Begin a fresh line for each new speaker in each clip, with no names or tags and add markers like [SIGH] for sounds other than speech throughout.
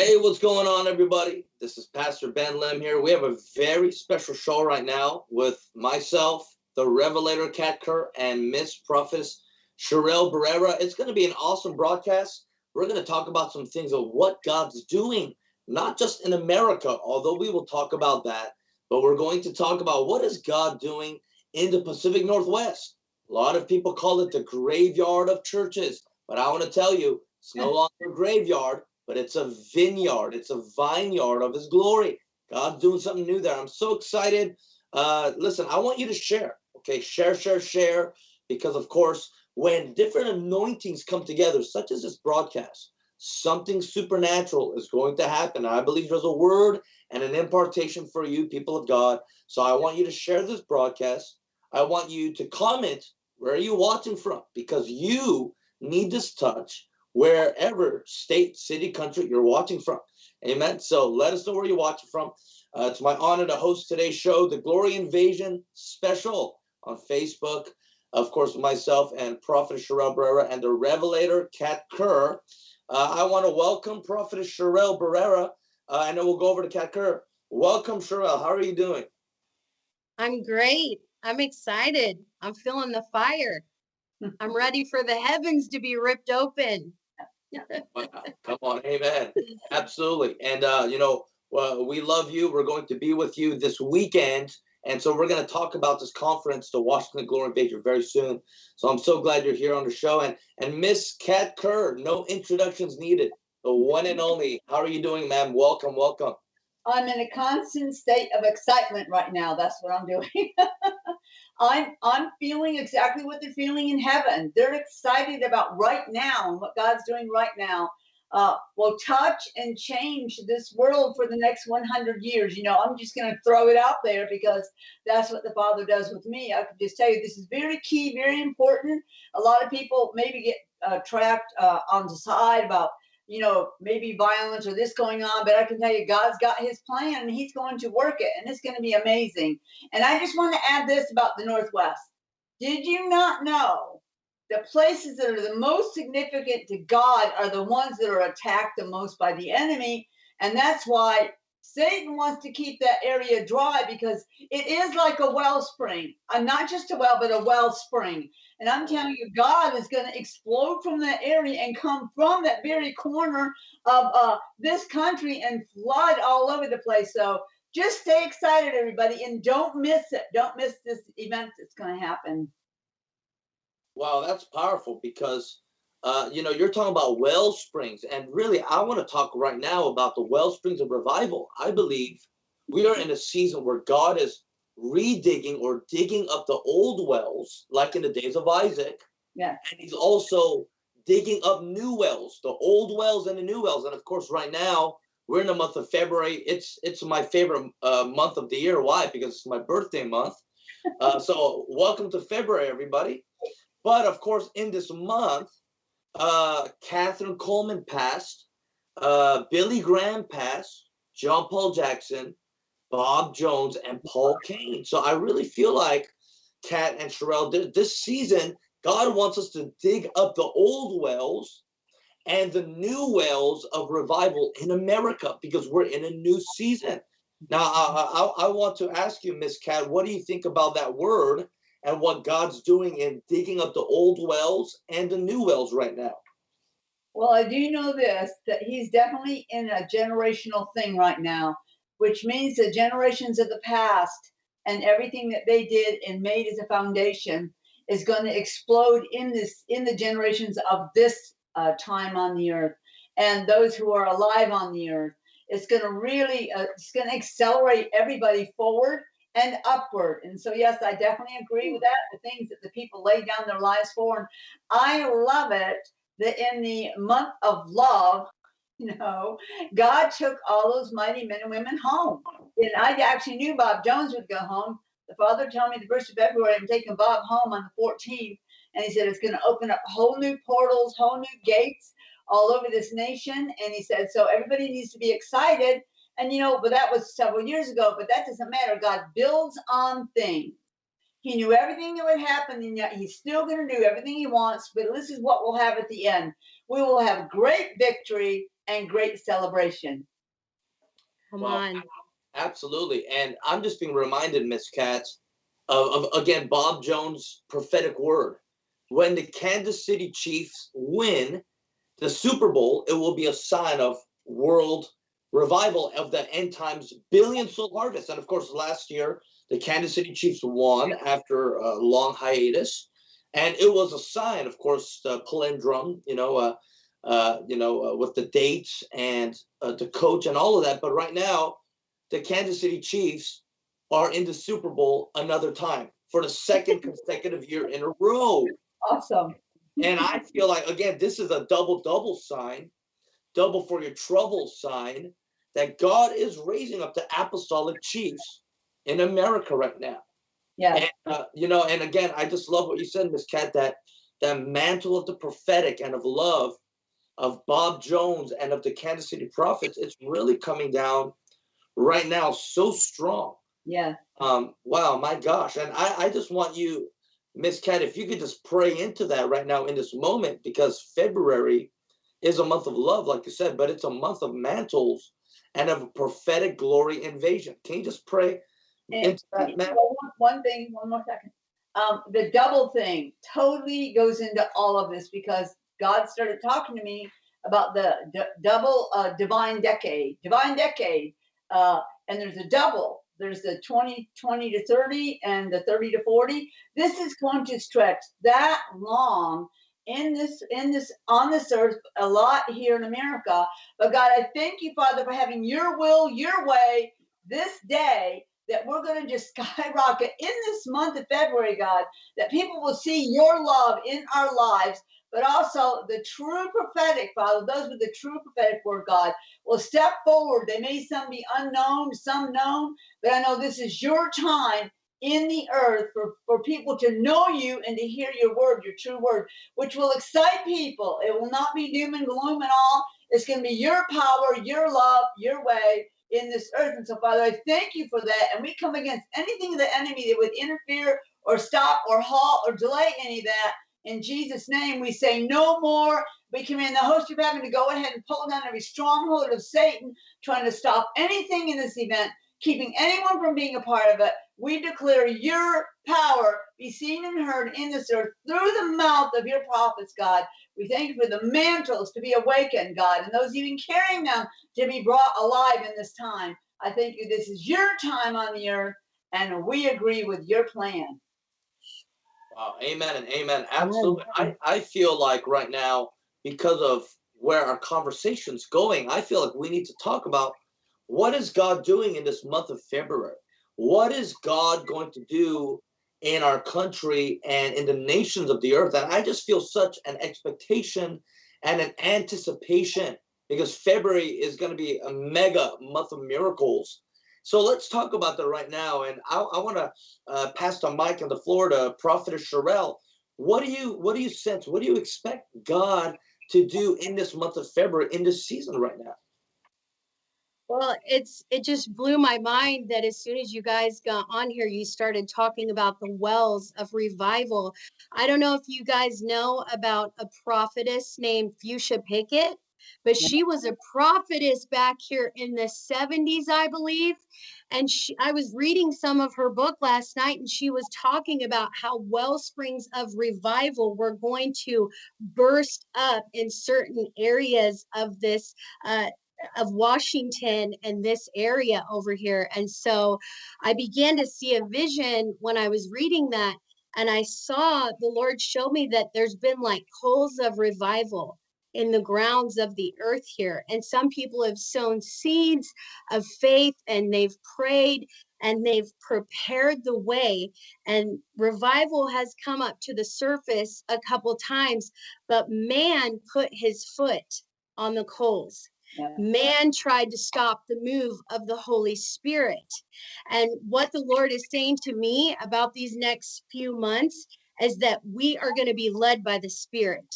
Hey, what's going on, everybody? This is Pastor Ben Lem here. We have a very special show right now with myself, the Revelator Kat Kerr, and Miss Prophetess Sherelle Barrera. It's going to be an awesome broadcast. We're going to talk about some things of what God's doing, not just in America, although we will talk about that, but we're going to talk about what is God doing in the Pacific Northwest. A lot of people call it the graveyard of churches, but I want to tell you, it's no [LAUGHS] longer a graveyard, but it's a vineyard. It's a vineyard of his glory. God's doing something new there. I'm so excited. Uh, listen, I want you to share. Okay, share, share, share. Because of course, when different anointings come together, such as this broadcast, something supernatural is going to happen. I believe there's a word and an impartation for you, people of God. So I want you to share this broadcast. I want you to comment where are you watching from because you need this touch wherever state, city, country you're watching from. Amen. So let us know where you're watching from. Uh, it's my honor to host today's show, the Glory Invasion Special on Facebook. Of course, myself and Prophet Sherelle Barrera and the Revelator Kat Kerr. Uh, I want to welcome Prophet Sherelle Barrera, uh, and then we'll go over to Kat Kerr. Welcome, Sherelle. How are you doing?
I'm great. I'm excited. I'm feeling the fire. [LAUGHS] I'm ready for the heavens to be ripped open. [LAUGHS]
Come on, amen. Absolutely. And, uh, you know, well, we love you. We're going to be with you this weekend. And so we're going to talk about this conference, the Washington Glory Invasion, very soon. So I'm so glad you're here on the show. And and Miss Kat Kerr, no introductions needed. The one and only. How are you doing, ma'am? Welcome, welcome.
I'm in a constant state of excitement right now. That's what I'm doing. [LAUGHS] I'm I'm feeling exactly what they're feeling in heaven. They're excited about right now and what God's doing right now. Uh, will touch and change this world for the next 100 years. You know, I'm just going to throw it out there because that's what the Father does with me. I can just tell you this is very key, very important. A lot of people maybe get uh, trapped uh, on the side about you know, maybe violence or this going on, but I can tell you God's got his plan and he's going to work it and it's going to be amazing. And I just want to add this about the Northwest. Did you not know the places that are the most significant to God are the ones that are attacked the most by the enemy? And that's why Satan wants to keep that area dry because it is like a wellspring. I'm not just a well, but a wellspring. And I'm telling you, God is going to explode from that area and come from that very corner of uh, this country and flood all over the place. So just stay excited, everybody, and don't miss it. Don't miss this event that's going to happen.
Wow, that's powerful because uh, you know, you're talking about well springs, and really, I want to talk right now about the well springs of revival. I believe we are in a season where God is redigging or digging up the old wells, like in the days of Isaac.
Yeah.
And he's also digging up new wells, the old wells and the new wells. And of course, right now we're in the month of February. It's it's my favorite uh, month of the year. Why? Because it's my birthday month. Uh, so welcome to February, everybody. But of course, in this month, uh, Kathryn Kuhlman passed, uh, Billy Graham passed, John Paul Jackson, Bob Jones, and Paul Cain. So I really feel like Kat and Sherelle, this season, God wants us to dig up the old wells and the new wells of revival in America because we're in a new season. Now, I, I, I want to ask you, Miss Kat, what do you think about that word and what God's doing in digging up the old wells and the new wells right now?
Well, I do know this that he's definitely in a generational thing right now, which means the generations of the past and everything that they did and made as a foundation is going to explode in this in the generations of this uh, time on the earth and those who are alive on the earth. It's going to really uh, it's going to accelerate everybody forward and upward. And so, yes, I definitely agree with that. The things that the people lay down their lives for. And I love it that in the month of love, [LAUGHS] you know, God took all those mighty men and women home. And I actually knew Bob Jones would go home. The father told me the first of February, I'm taking Bob home on the 14th. And he said it's going to open up whole new portals, whole new gates all over this nation. And he said, so everybody needs to be excited and you know, but that was several years ago, but that doesn't matter. God builds on things. He knew everything that would happen, and yet he's still going to do everything he wants. But this is what we'll have at the end. We will have great victory, and great celebration.
Come
Well,
on.
Absolutely. And I'm just being reminded, Miss Katz, of, of again Bob Jones' prophetic word. When the Kansas City Chiefs win the Super Bowl, it will be a sign of world revival of the end times billion soul harvest. And of course, last year the Kansas City Chiefs won after a long hiatus, and it was a sign, of course, the palindrome, you know, uh, uh, you know, uh, with the dates and uh, the coach and all of that. But right now, the Kansas City Chiefs are in the Super Bowl another time for the second [LAUGHS] consecutive year in a row.
Awesome.
And I feel like again, this is a double double sign, double for your trouble sign that God is raising up the apostolic chiefs in America right now.
Yeah.
And uh, you know, and again, I just love what you said, Miss Kat, that that mantle of the prophetic and of love of Bob Jones and of the Kansas City prophets, it's really coming down right now so strong.
Yeah.
Um, wow, my gosh. And I, I just want you, Miss Kat, if you could just pray into that right now in this moment, because February is a month of love, like you said, but it's a month of mantles and of prophetic glory invasion. Can you just pray
And
into that,
one, thing, one more second. Um, the double thing totally goes into all of this because God started talking to me about the double uh, divine decade, divine decade, uh, and there's a double. There's the 20, 20 to 30 and the 30 to 40. This is going to stretch that long in this in this on this earth a lot here in America. But God, I thank you, Father, for having your will, your way this day that we're going to just [LAUGHS] skyrocket in this month of February, God, that people will see your love in our lives, but also the true prophetic, Father, those with the true prophetic word, God, will step forward. They may some be unknown, some known, but I know this is your time in the earth for, for people to know you and to hear your word, your true word, which will excite people. It will not be doom and gloom at all. It's going to be your power, your love, your way in this earth. And so, Father, I thank you for that. And we come against anything of the enemy that would interfere or stop or halt or delay any of that. In Jesus' name, we say no more. We command the host of heaven to go ahead and pull down every stronghold of Satan trying to stop anything in this event, keeping anyone from being a part of it. We declare your power be seen and heard in this earth through the mouth of your prophets, God. We thank you for the mantles to be awakened, God, and those even carrying them to be brought alive in this time. I thank you. This is your time on the earth, and we agree with your plan.
Wow, amen and amen. Absolutely. I, I feel like right now, because of where our conversation's going, I feel like we need to talk about what is God doing in this month of February? What is God going to do in our country and in the nations of the earth? And I just feel such an expectation and an anticipation because February is going to be a mega month of miracles. So let's talk about that right now. And I, I want to uh, pass the mic and the floor to Prophetess Sherelle. What do you what do you sense? What do you expect God to do in this month of February, in this season right now?
Well, it's it just blew my mind that as soon as you guys got on here, you started talking about the wells of revival. I don't know if you guys know about a prophetess named Fuchsia Pickett, but she was a prophetess back here in the 70s, I believe. And she, I was reading some of her book last night, and she was talking about how well springs of revival were going to burst up in certain areas of this uh, of Washington and this area over here. And so I began to see a vision when I was reading that. And I saw the Lord show me that there's been like coals of revival in the grounds of the earth here. And some people have sown seeds of faith and they've prayed and they've prepared the way. And revival has come up to the surface a couple times, but man put his foot on the coals Man tried to stop the move of the Holy Spirit. And what the Lord is saying to me about these next few months is that we are going to be led by the Spirit.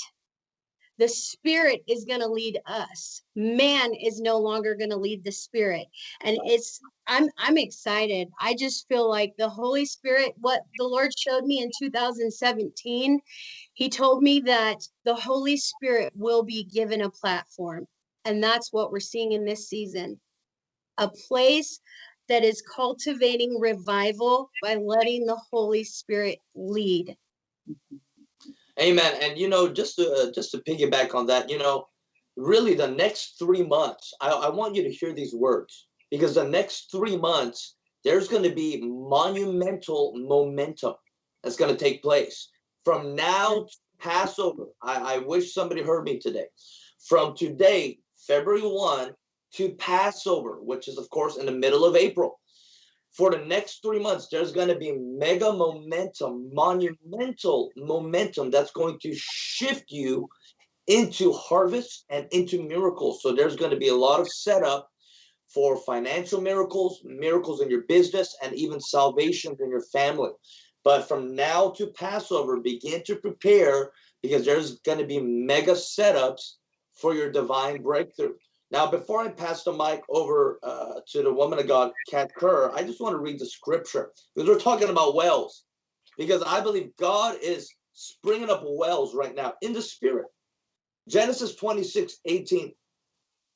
The Spirit is going to lead us. Man is no longer going to lead the Spirit. And it's I'm I'm excited. I just feel like the Holy Spirit what the Lord showed me in 2017, he told me that the Holy Spirit will be given a platform And that's what we're seeing in this season. A place that is cultivating revival by letting the Holy Spirit lead.
Amen. And you know, just to uh, just to piggyback on that, you know, really the next three months, I, I want you to hear these words because the next three months there's going to be monumental momentum that's going to take place from now to Passover. I, I wish somebody heard me today. From today, February 1 to Passover, which is, of course, in the middle of April. For the next three months, there's going to be mega momentum, monumental momentum that's going to shift you into harvest and into miracles. So there's going to be a lot of setup for financial miracles, miracles in your business, and even salvations in your family. But from now to Passover, begin to prepare because there's going to be mega setups for your divine breakthrough. Now, before I pass the mic over uh, to the woman of God, Kat Kerr, I just want to read the scripture because we're talking about wells. Because I believe God is springing up wells right now in the spirit. Genesis 26 18.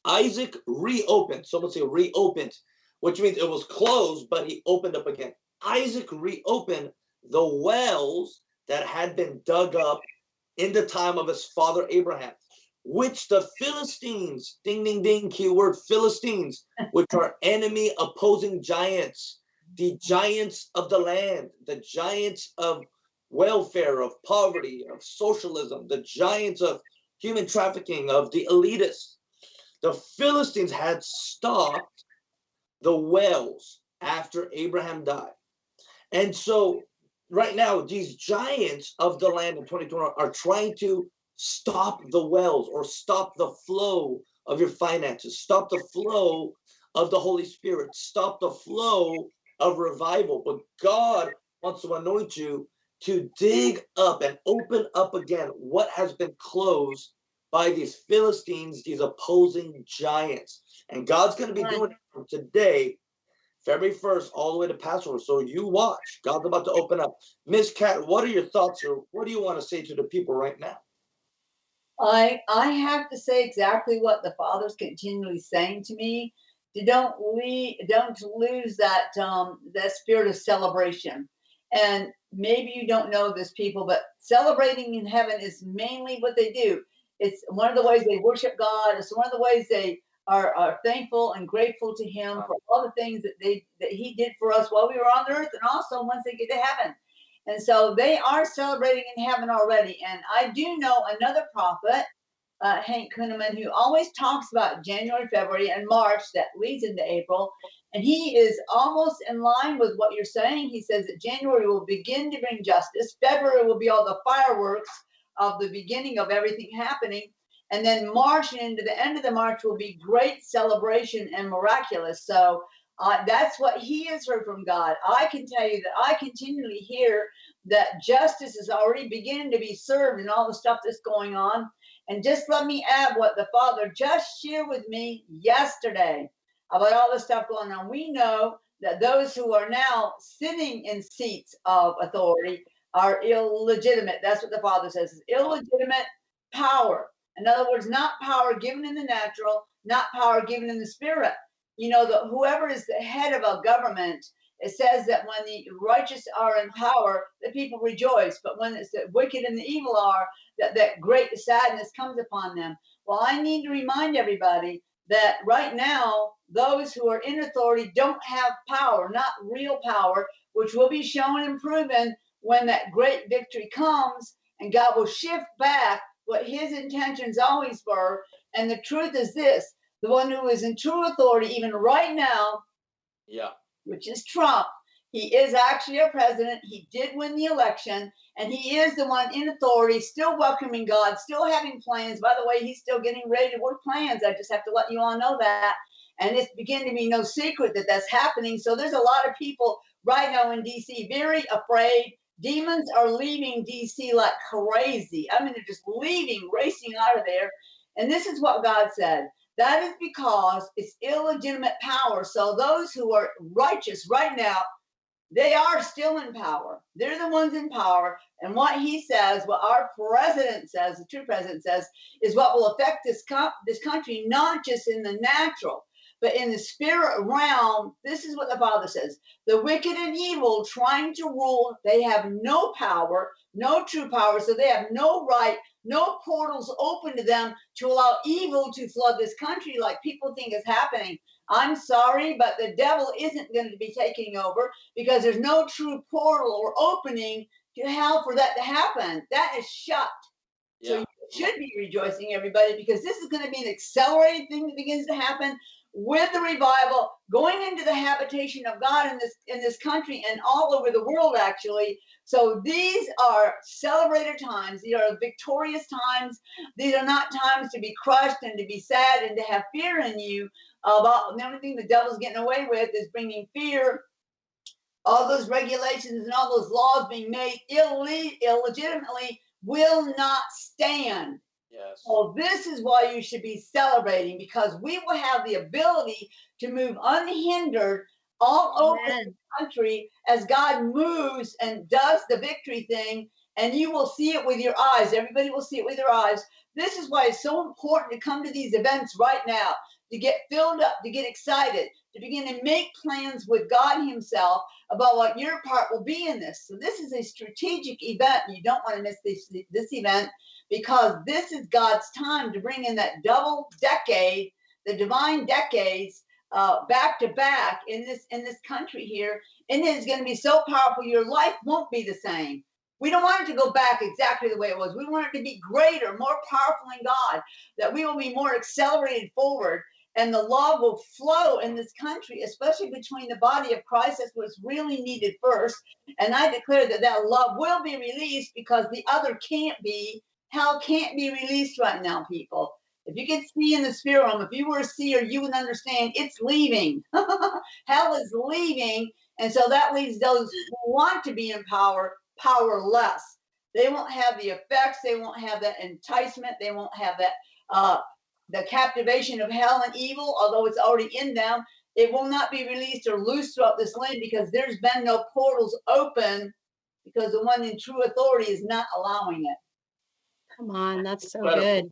Isaac reopened. Someone say reopened, which means it was closed, but he opened up again. Isaac reopened the wells that had been dug up in the time of his father Abraham, which the Philistines, ding, ding, ding, keyword Philistines, which are enemy opposing giants, the giants of the land, the giants of welfare, of poverty, of socialism, the giants of human trafficking, of the elitists. The Philistines had stopped the wells after Abraham died. And so right now, these giants of the land in 2020 are trying to stop the wells or stop the flow of your finances, stop the flow of the Holy Spirit, stop the flow of revival. But God wants to anoint you to dig up and open up again what has been closed by these Philistines, these opposing giants. And God's going to be doing it from today February 1st all the way to Passover. So you watch. God's about to open up. Miss Kat, what are your thoughts or what do you want to say to the people right now?
I I have to say exactly what the Father's continually saying to me. To don't we don't lose that um that spirit of celebration. And maybe you don't know this people, but celebrating in heaven is mainly what they do. It's one of the ways they worship God. It's one of the ways they are, are thankful and grateful to him for all the things that they that he did for us while we were on the earth and also once they get to heaven and so they are celebrating in heaven already. And i do know another prophet uh, Hank Kunneman who always talks about january february and march that leads into april. And he is almost in line with what you're saying. He says that january will begin to bring justice. February will be all the fireworks of the beginning of everything happening. And then March and into the end of the March will be great celebration and miraculous. So that's what he has heard from God. I can tell you that I continually hear that justice is already beginning to be served and all the stuff that's going on. And just let me add what the Father just shared with me yesterday about all the stuff going on. We know that those who are now sitting in seats of authority are illegitimate. That's what the Father says is illegitimate power. In other words, not power given in the natural, not power given in the spirit. You know, the whoever is the head of a government, it says that when the righteous are in power, the people rejoice. But when it's the wicked and the evil are, that, that great sadness comes upon them. Well, I need to remind everybody that right now, those who are in authority don't have power, not real power, which will be shown and proven when that great victory comes and God will shift back what his intentions always were. And the truth is this the one who is in true authority, even right now,
Yeah.
which is Trump, he is actually a president. He did win the election, and he is the one in authority, still welcoming God, still having plans. By the way, he's still getting ready to work plans. I just have to let you all know that. And it's beginning to be no secret that that's happening. So there's a lot of people right now in DC very afraid, Demons are leaving DC like crazy. I mean, they're just leaving, racing out of there. And this is what God said. That is because it's illegitimate power. So those who are righteous right now they are still in power. They're the ones in power. And what he says, what our president says, the true president says, is what will affect this co- this country, not just in the natural, but in the spirit realm. This is what the Father says: the wicked and evil trying to rule, they have no power, no true power, so they have no right, no portals open to them to allow evil to flood this country like people think is happening. I'm sorry, but the devil isn't going to be taking over because there's no true portal or opening to hell for that to happen. That is shut. So
Yeah.
you should be rejoicing, everybody, because this is going to be an accelerated thing that begins to happen with the revival, going into the habitation of God in this in this country and all over the world, actually. So these are celebrated times. These are victorious times. These are not times to be crushed and to be sad and to have fear in you about the only thing the devil's getting away with is bringing fear all those regulations and all those laws being made illegitimately will not stand.
Yes.
So this is why you should be celebrating because we will have the ability to move unhindered all over
Amen.
the country as God moves and does the victory thing, and you will see it with your eyes. Everybody will see it with their eyes. This is why it's so important to come to these events right now, to get filled up, to get excited, to begin to make plans with God Himself about what your part will be in this. So this is a strategic event. You don't want to miss this this event because this is God's time to bring in that double decade, the divine decades, uh, back to back in this in this country here, and it is going to be so powerful. Your life won't be the same. We don't want it to go back exactly the way it was. We want it to be greater, more powerful in God. That we will be more accelerated forward, and the love will flow in this country, especially between the body of Christ. That's what's really needed first. And I declare that that love will be released because the other can't be. Hell can't be released right now, people. If you can see in the spirit realm, if you were a seer, you would understand it's leaving. [LAUGHS] Hell is leaving. And so that leaves those who want to be in power powerless. They won't have the effects, they won't have that enticement, they won't have that uh the captivation of hell and evil, although it's already in them. It will not be released or loose throughout this land because there's been no portals open because the one in true authority is not allowing it.
Come on, that's so
Incredible.
good.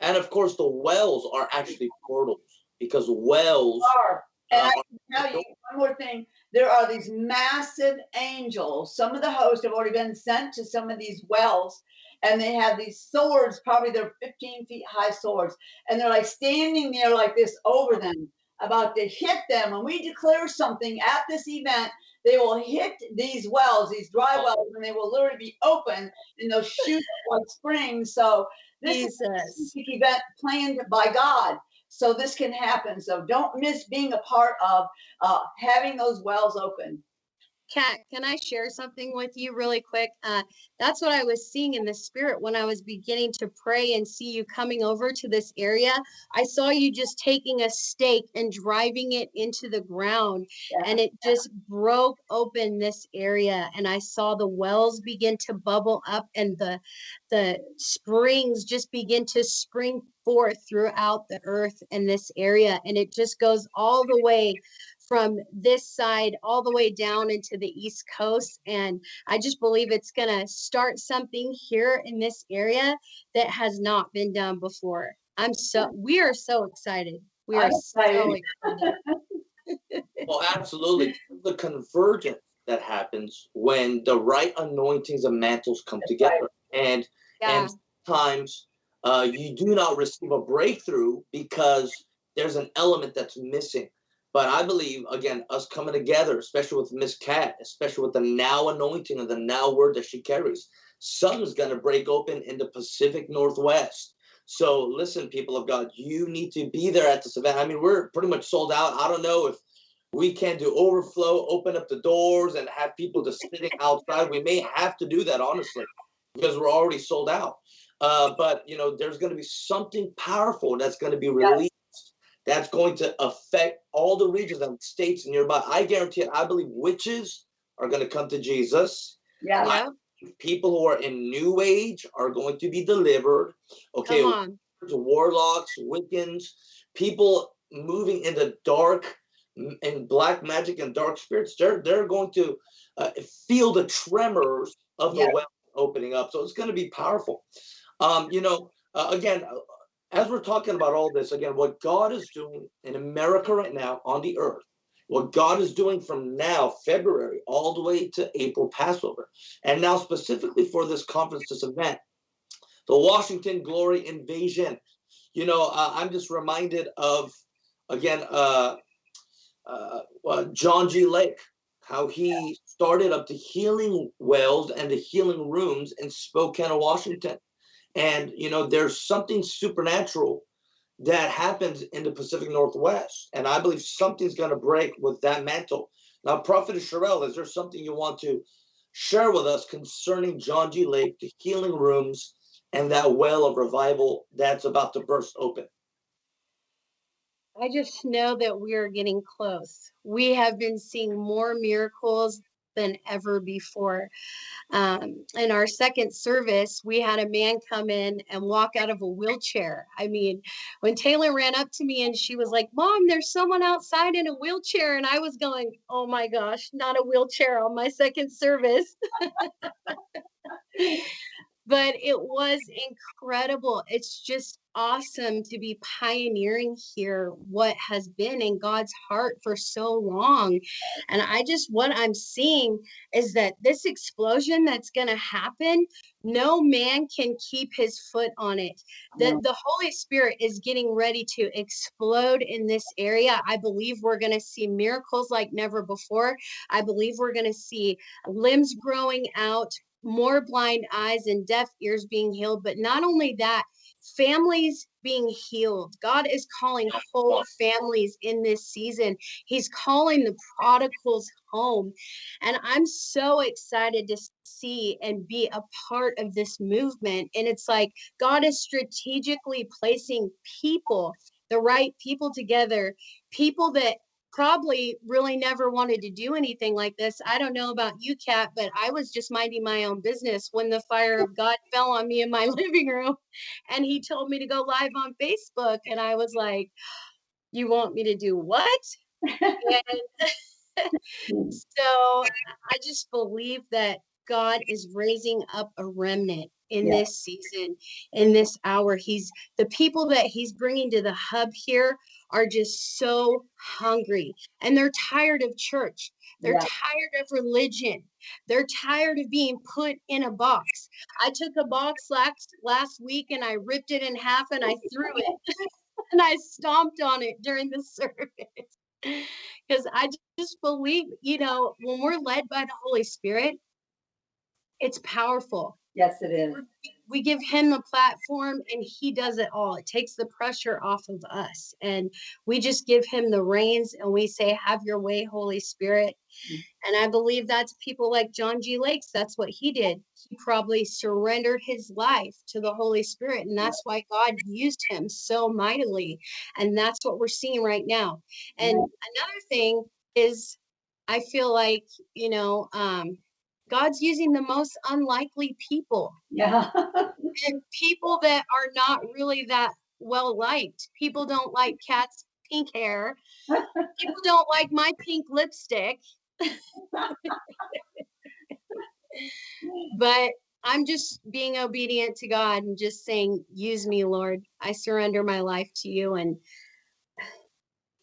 And of course, the wells are actually portals because wells.
Are. And I
uh,
can tell you one more thing. There are these massive angels. Some of the hosts have already been sent to some of these wells, and they have these swords, probably they're 15 feet high swords, and they're like standing there like this over them, about to hit them. When we declare something at this event, they will hit these wells, these dry wells, and they will literally be open and they'll shoot [LAUGHS] like springs. So this is a
Jesus.
specific event planned by God. So this can happen. So don't miss being a part of uh, having those wells open.
Kat, can I share something with you really quick? Uh, that's what I was seeing in the spirit when I was beginning to pray and see you coming over to this area. I saw you just taking a stake and driving it into the ground,
Yeah.
and it just broke open this area. And I saw the wells begin to bubble up, and the the springs just begin to spring forth throughout the earth in this area, and it just goes all the way from this side all the way down into the east coast and i just believe it's going to start something here in this area that has not been done before i'm so we are so excited we are
I'm
so
excited.
excited [LAUGHS]
Well, absolutely. The convergence that happens when the right anointings and mantles come
That's
together. And
yeah
and times uh, you do not receive a breakthrough because there's an element that's missing. But I believe, again, us coming together, especially with Miss Kat, especially with the now anointing and the now word that she carries, something's going to break open in the Pacific Northwest. So listen, people of God, you need to be there at this event. I mean, we're pretty much sold out. I don't know if we can do overflow, open up the doors, and have people just sitting outside. We may have to do that, honestly, because we're already sold out. Uh, but you know, there's going to be something powerful that's going to be released. That's going to affect all the regions and states nearby. I guarantee it. I believe witches are going to come to Jesus.
Yeah.
yeah
People who are in New Age are going to be delivered. Okay,
come on
warlocks, Wiccans, people moving in the dark and black magic and dark spirits, they're they're going to uh, feel the tremors of the
Yeah.
well opening up. So it's going to be powerful. Um, you know, uh, again, as we're talking about all this, again, what God is doing in America right now on the earth, what God is doing from now, February, all the way to April Passover, and now specifically for this conference, this event, the Washington Glory Invasion. You know, uh, I'm just reminded of, again, uh, uh, uh, John G. Lake, how he started up the healing wells and the healing rooms in Spokane, Washington. And, you know, there's something supernatural that happens in the Pacific Northwest. And I believe something's going to break with that mantle. Now, Prophet Sherelle, is there something you want to share with us concerning John G. Lake, the healing rooms, and that well of revival that's about to burst open?
I just know that we are getting close. We have been seeing more miracles than ever before. Um, in our second service, we had a man come in and walk out of a wheelchair. I mean, when Taylor ran up to me and she was like, Mom, there's someone outside in a wheelchair. And I was going, Oh my gosh, not a wheelchair on my second service. [LAUGHS] but it was incredible. It's just awesome to be pioneering here what has been in God's heart for so long. And I just, what I'm seeing is that this explosion that's going to happen, no man can keep his foot on it. The, the Holy Spirit is getting ready to explode in this area. I believe we're going to see miracles like never before. I believe we're going to see limbs growing out, more blind eyes and deaf ears being healed. But not only that, families being healed. God is calling whole families in this season. He's calling the prodigals home. And I'm so excited to see and be a part of this movement. And it's like God is strategically placing people, the right people together, people that probably really never wanted to do anything like this. I don't know about you, Kat, but I was just minding my own business when the fire of God [LAUGHS] fell on me in my [LAUGHS] living room and he told me to go live on Facebook. And I was like, [GASPS] You want me to do what? and [LAUGHS] so I just believe that God is raising up a remnant in
Yeah.
this season, in this hour. He's the people that he's bringing to the hub here are just so hungry and they're tired of church. They're
Yeah.
tired of religion. They're tired of being put in a box. I took a box last last week and I ripped it in half and I threw it [LAUGHS] [LAUGHS] and I stomped on it during the [LAUGHS] service. Because I just believe, you know, when we're led by the Holy Spirit, it's powerful
Yes, it is.
we give him the platform and he does it all. It takes the pressure off of us. And we just give him the reins and we say, Have your way, Holy Spirit.
Mm.
And I believe that's people like John G. Lakes. That's what he did. He probably surrendered his life to the Holy Spirit. And that's why God used him so mightily. And that's what we're seeing right now. And another thing is, I feel like, you know, um, God's using the most unlikely people
Yeah.
and people that are not really that well liked. People don't like Kat's pink hair. People don't like my pink lipstick. but I'm just being obedient to God and just saying, use me, Lord. I surrender my life to you. And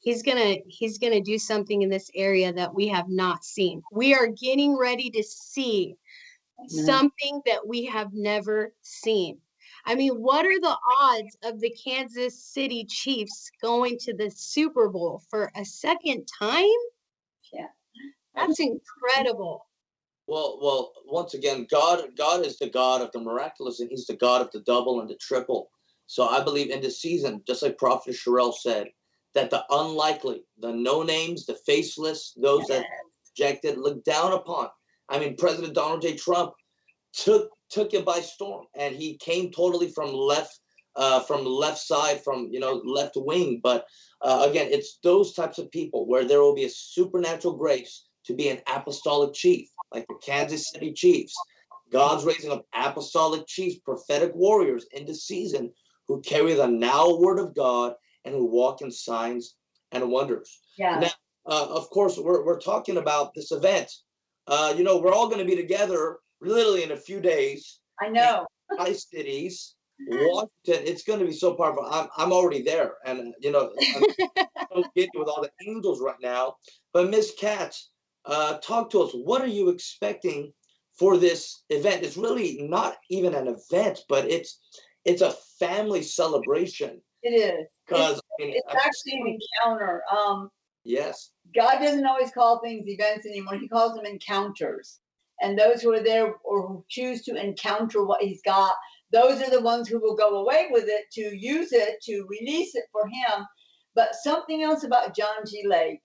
he's gonna he's gonna do something in this area that we have not seen. We are getting ready to see
Amen.
something that we have never seen. I mean, what are the odds of the Kansas City Chiefs going to the Super Bowl for a second time?
Yeah.
That's incredible.
Well, well, once again, God, God is the God of the miraculous, and He's the God of the double and the triple. So I believe in this season, just like Prophet Sherelle said, that the unlikely, the no names, the faceless, those that rejected, looked down upon. I mean, President Donald J. Trump took took it by storm, and he came totally from left, uh, from left side, from you know left wing. But uh, again, it's those types of people where there will be a supernatural grace to be an apostolic chief, like the Kansas City Chiefs. God's raising up apostolic chiefs, prophetic warriors in the season who carry the now word of God and who walk in signs and wonders.
Yeah.
Now, uh, of course, we're, we're talking about this event. Uh, you know, we're all going to be together literally in a few days,
I know.
Tri-Cities, [LAUGHS] Washington. It's going to be so powerful. I'm, I'm already there. And, you know, I'm [LAUGHS] getting with all the angels right now. But Miss Katz, uh, talk to us. What are you expecting for this event? It's really not even an event, but it's it's a family celebration.
It is. It's,
Because I mean,
it's actually an encounter. Um,
yes,
God doesn't always call things events anymore. He calls them encounters. And those who are there or who choose to encounter what he's got, those are the ones who will go away with it to use it, to release it for him. But something else about John G. Lake.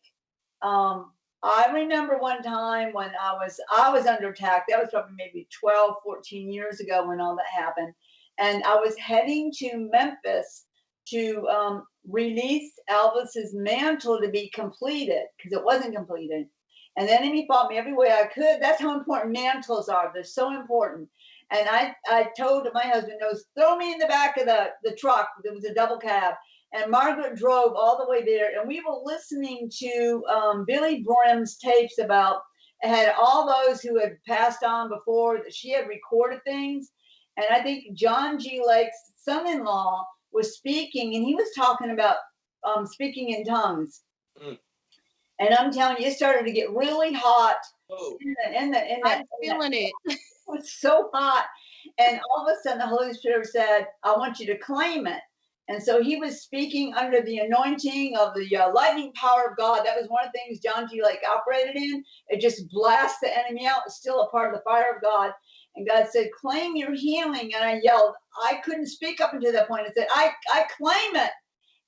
Um, I remember one time when I was I was under attack. That was probably maybe 12, 14 years ago when all that happened. And I was heading to Memphis to um, release Elvis's mantle to be completed because it wasn't completed. And the enemy fought me every way I could. That's how important mantles are. They're so important. And I, I told my husband, knows, throw me in the back of the, the truck. There was a double cab. And Margaret drove all the way there. And we were listening to um, Billye Brim's tapes about, had all those who had passed on before that she had recorded things. And I think John G. Lake's son in law was speaking, and he was talking about um, speaking in tongues.
Mm.
And I'm telling you, it started to get really hot
oh,
in the in the in the,
I'm
in the-
feeling it. [LAUGHS]
it was so hot. And all of a sudden, the Holy Spirit said, I want you to claim it. And so he was speaking under the anointing of the uh, lightning power of God. That was one of the things John G. Lake operated in. It just blasts the enemy out. It's still a part of the fire of God. And God said, Claim your healing. And I yelled, I couldn't speak up until that point. I said, I, I claim it.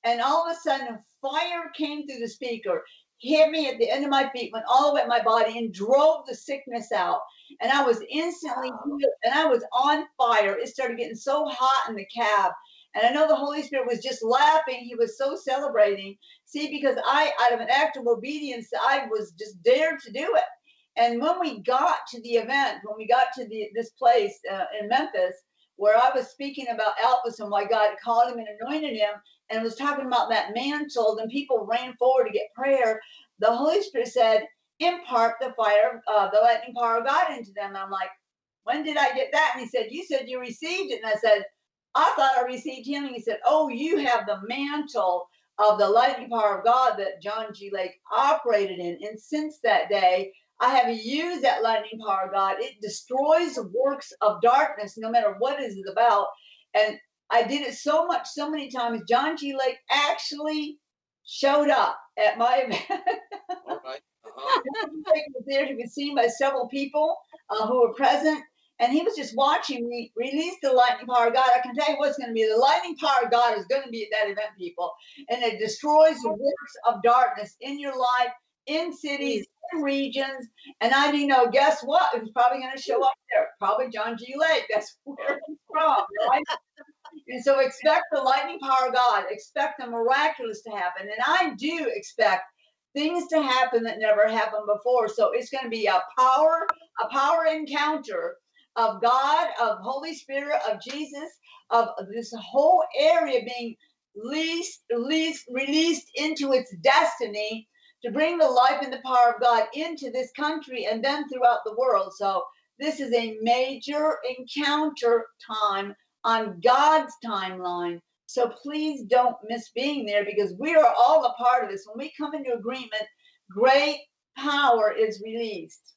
And all of a sudden, fire came through the speaker, hit me at the end of my feet, went all the way up my body, and drove the sickness out and I was instantly healed, and I was on fire. It started getting so hot in the cab. And I know the Holy Spirit was just laughing. He was so celebrating. See, because I, out of an act of obedience, I was just dared to do it. And when we got to the event, when we got to the this place uh, in Memphis, where I was speaking about Elvis and why God called him and anointed him, and was talking about that mantle, and people ran forward to get prayer. The Holy Spirit said, impart the fire, uh, the lightning power of God into them. And I'm like, when did I get that? And he said, you said you received it. And I said, I thought I received healing. He said, oh, you have the mantle of the lightning power of God that John G. Lake operated in. And since that day, I have used that lightning power God. It destroys the works of darkness, no matter what it is about. And I did it so much, so many times. John G. Lake actually showed up at my [LAUGHS] event.
all right. Uh-huh.
Was there to be seen by several people uh, who were present. And he was just watching me release the lightning power of God. I can tell you what's going to be the lightning power of God is going to be at that event, people. And it destroys the works of darkness in your life, in cities, mm. in regions. And I do oh, know, guess what? It was probably going to show up there. Probably John G. Lake. That's [LAUGHS] where he's from, right? And so expect the lightning power of God. Expect the miraculous to happen. And I do expect things to happen that never happened before. So it's going to be a power, a power encounter of God, of Holy Spirit, of Jesus, of this whole area being leased, leased, released into its destiny to bring the life and the power of God into this country and then throughout the world. So this is a major encounter time on God's timeline. So please don't miss being there because we are all a part of this. When we come into agreement, great power is released.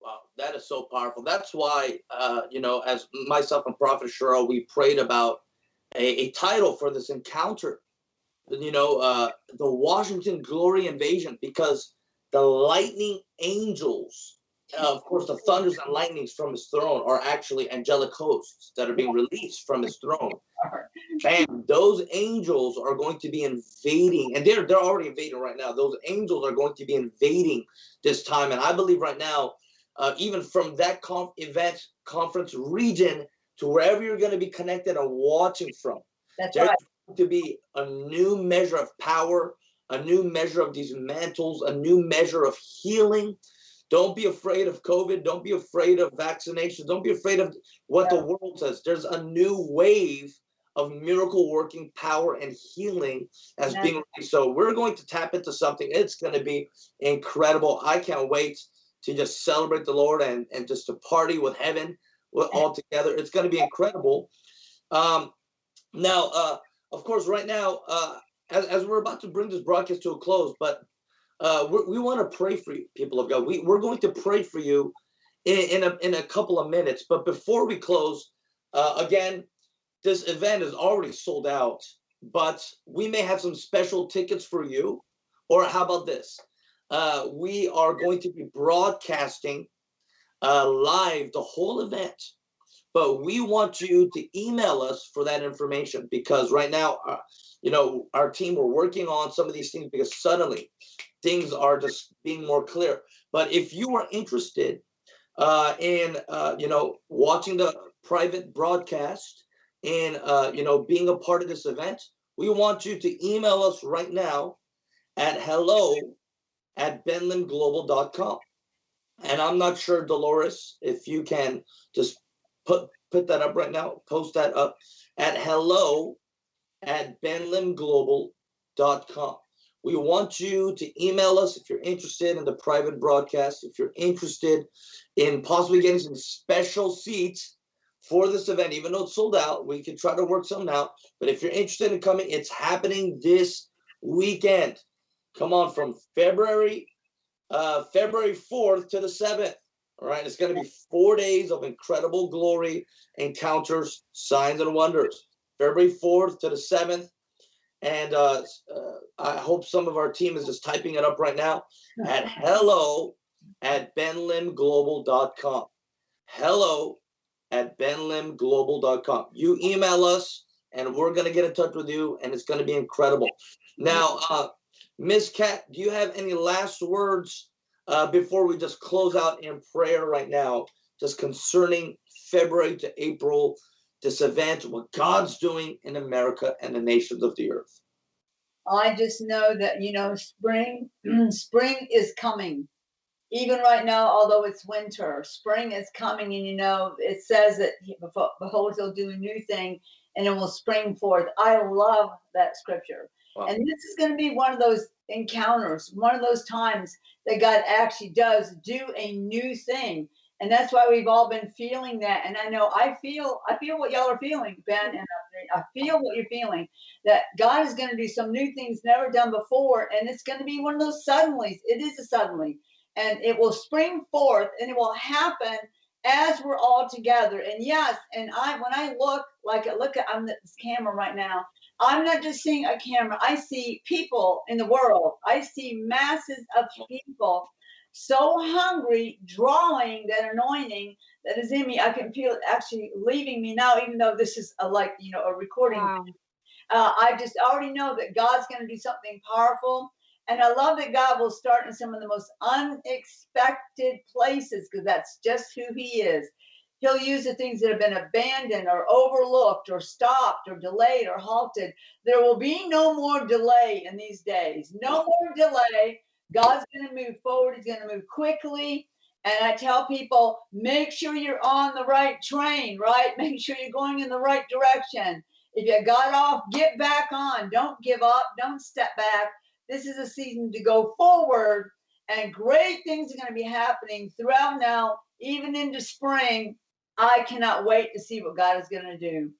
Wow, that is so powerful. That's why, uh, you know, as myself and Prophet Sherelle, we prayed about a, a title for this encounter. You know, uh, the Washington Glory Invasion, because the lightning angels, uh, of course, the thunders and lightnings from his throne are actually angelic hosts that are being released from his [LAUGHS] throne. And those angels are going to be invading, and they're they're already invading right now. Those angels are going to be invading this time, and I believe right now, uh, even from that conf- event conference region to wherever you're going to be connected and watching from,
That's right.
To be a new measure of power, a new measure of these mantles, a new measure of healing. Don't be afraid of COVID. Don't be afraid of vaccinations. Don't be afraid of what the world says. There's a new wave of miracle working power and healing as
Yeah.
being. So we're going to tap into something. It's going to be incredible. I can't wait to just celebrate the Lord and, and just to party with heaven all together. It's going to be incredible. Um, now, uh, of course, right now, uh, as, as we're about to bring this broadcast to a close, but uh, we want to pray for you, people of God. We, we're going to pray for you in, in, a, in a couple of minutes. But before we close, uh, again, this event is already sold out, but we may have some special tickets for you. Or how about this? Uh, we are going to be broadcasting uh, live the whole event, but we want you to email us for that information because right now, uh, you know, our team we're working on some of these things because suddenly things are just being more clear. But if you are interested uh, in, uh, you know, watching the private broadcast and, uh, you know, being a part of this event, we want you to email us right now at hello at benlimglobal.com. And I'm not sure, Dolores, if you can just put put that up right now, post that up at hello at benlimglobal.com. We want you to email us if you're interested in the private broadcast, if you're interested in possibly getting some special seats for this event, even though it's sold out, we can try to work something out. But if you're interested in coming, it's happening this weekend. Come on, from February uh, February 4th to the 7th. All right, it's going to be four days of incredible glory, encounters, signs, and wonders. February 4th to the 7th. And uh, uh, I hope some of our team is just typing it up right now at [LAUGHS] hello at benlimglobal.com. Hello at benlimglobal.com. You email us and we're going to get in touch with you and it's going to be incredible. Now, uh, Miss Kat, do you have any last words uh, before we just close out in prayer right now, just concerning February to April, this event, what God's doing in America and the nations of the earth?
I just know that you know spring [CLEARS THROAT] spring is coming. Even right now, although it's winter, spring is coming, and you know it says that behold, he'll do a new thing, and it will spring forth. I love that scripture,
Wow.
and this is going to be one of those encounters, one of those times that God actually does do a new thing, and that's why we've all been feeling that. And I know I feel, I feel what y'all are feeling, Ben, and I, feel what you're feeling that God is going to do some new things never done before, and it's going to be one of those suddenlies. It is a suddenly, and it will spring forth, and it will happen as we're all together. And yes, and I when I look like I look at I'm this camera right now. I'm not just seeing a camera. I see people in the world. I see masses of people so hungry, drawing that anointing that is in me. I can feel it actually leaving me now, even though this is a, like you know a recording
Wow.
uh, I just already know that God's going to do something powerful. And I love that God will start in some of the most unexpected places because that's just who He is. He'll use the things that have been abandoned or overlooked or stopped or delayed or halted. There will be no more delay in these days. No more delay. God's going to move forward. He's going to move quickly. And I tell people, make sure you're on the right train, right? [LAUGHS] Make sure you're going in the right direction. If you got off, get back on. Don't give up. Don't step back. This is a season to go forward, and great things are going to be happening throughout now, even into spring. I cannot wait to see what God is going to do.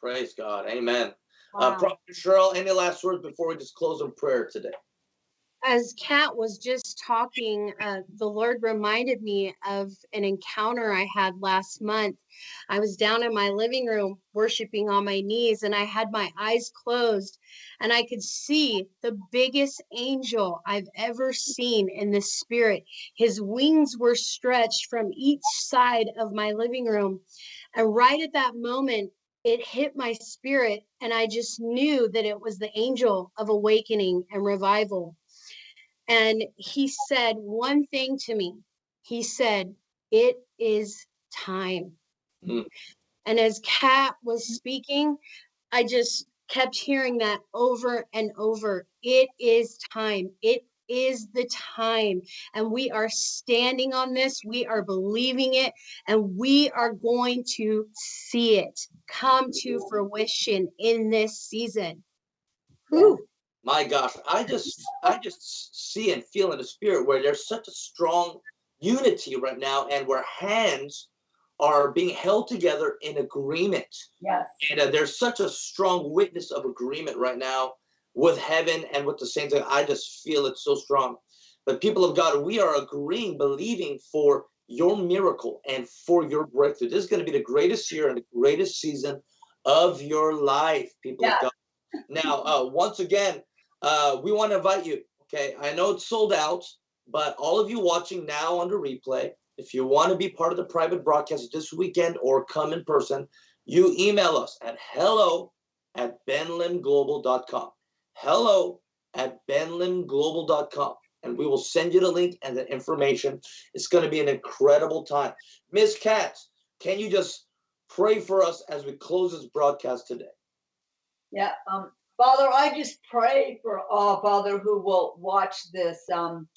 Praise God. Amen. Uh,
Wow.
Prophet Sherelle, any last words before we just close in prayer today?
As Kat was just talking, uh, the Lord reminded me of an encounter I had last month. I was down in my living room worshiping on my knees, and I had my eyes closed, and I could see the biggest angel I've ever seen in the spirit. His wings were stretched from each side of my living room. And right at that moment, it hit my spirit, and I just knew that it was the angel of awakening and revival. And he said one thing to me. He said, It is time.
Mm.
And as Kat was speaking, I just kept hearing that over and over. It is time. It is the time. And we are standing on this, we are believing it, and we are going to see it come to fruition in this season. Whew.
My gosh, I just I just see and feel in the spirit where there's such a strong unity right now, and where hands are being held together in agreement.
Yes.
And uh, there's such a strong witness of agreement right now with heaven and with the saints. I just feel it so strong. But people of God, we are agreeing, believing for your miracle and for your breakthrough. This is going to be the greatest year and the greatest season of your life, people
Yeah.
of God. Now, uh, once again, uh, we want to invite you. Okay, I know it's sold out, but all of you watching now on the replay, if you want to be part of the private broadcast this weekend or come in person, you email us at hello at benlimglobal.com. Hello at benlimglobal.com. And we will send you the link and the information. It's going to be an incredible time. Miss Katz, can you just pray for us as we close this broadcast today?
Yeah. Um, Father, I just pray for all, Father, who will watch this um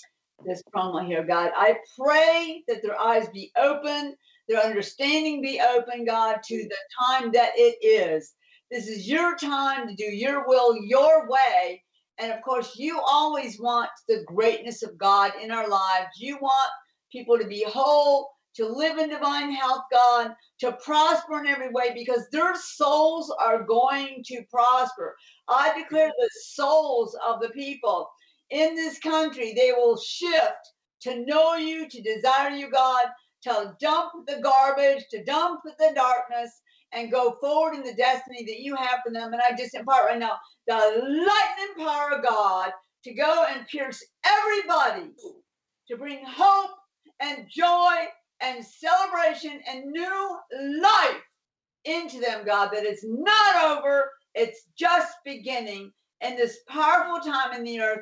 this promo here, God. I pray that their eyes be open, their understanding be open, God, to the time that it is. This is your time to do your will your way. And of course, you always want the greatness of God in our lives. You want people to be whole, to live in divine health, God, to prosper in every way because their souls are going to prosper. I declare the souls of the people in this country, they will shift to know you, to desire you, God, to dump the garbage, to dump the darkness, and go forward in the destiny that you have for them. And I just impart right now the lightning power of God to go and pierce everybody, to bring hope and joy and celebration and new life into them, God, that it's not over, it's just beginning in this powerful time in the earth.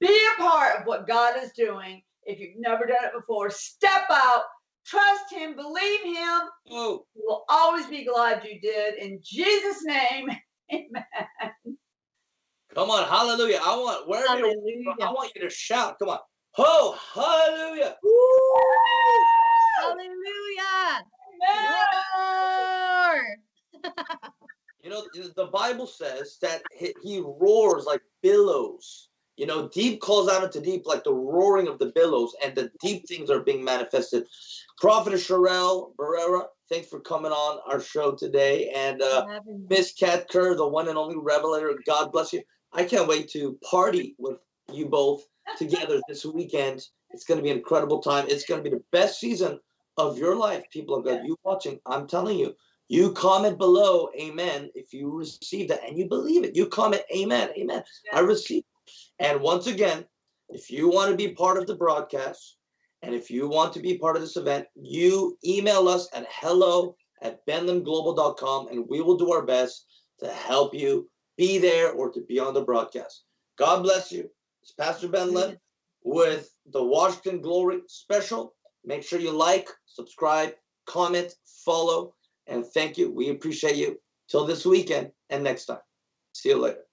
Be a part of what God is doing. If you've never done it before, step out, trust Him, believe Him. You will always be glad you did. In Jesus' name, [LAUGHS] amen.
come on, hallelujah. I want you're, I want you to shout. Come on. Oh, hallelujah.
Hallelujah.
Amen.
You know, the Bible says that he, roars like billows. You know, deep calls out into deep like the roaring of the billows, and the deep things are being manifested. Prophet Sherelle Barrera, thanks for coming on our show today. And uh. Miss Kat Kerr, the one and only revelator, God bless you. I can't wait to party with you both together this weekend. It's going to be an incredible time. It's going to be the best season of your life, people of God. You watching, I'm telling you. You comment below, amen, if you receive that and you believe it. You comment, amen, amen. I receive. And once again, if you want to be part of the broadcast and if you want to be part of this event, you email us at hello at benlimglobal.com and we will do our best to help you be there or to be on the broadcast. God bless you. It's Pastor Ben Lim with the Washington Glory special. Make sure you like, subscribe, comment, follow, and thank you. We appreciate you. Till this weekend and next time. See you later.